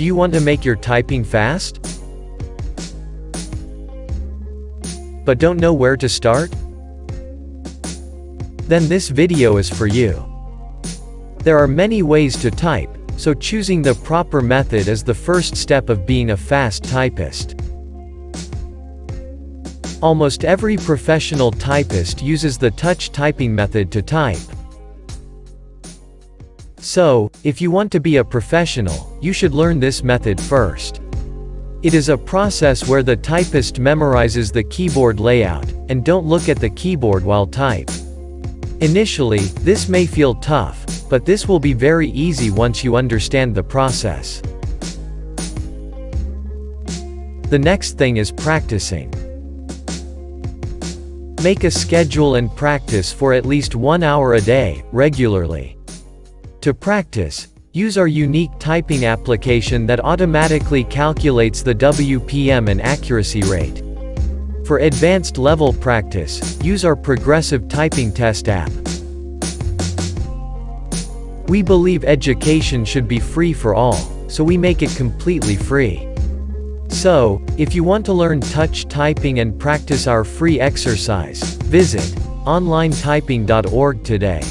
Do you want to make your typing fast? But don't know where to start? Then this video is for you. There are many ways to type, so choosing the proper method is the first step of being a fast typist. Almost every professional typist uses the touch typing method to type. So, if you want to be a professional, you should learn this method first. It is a process where the typist memorizes the keyboard layout, and don't look at the keyboard while type. Initially, this may feel tough, but this will be very easy once you understand the process. The next thing is practicing. Make a schedule and practice for at least one hour a day, regularly. To practice, use our unique typing application that automatically calculates the WPM and accuracy rate. For advanced level practice, use our progressive typing test app. We believe education should be free for all, so we make it completely free. So, if you want to learn touch typing and practice our free exercise, visit onlinetyping.org today.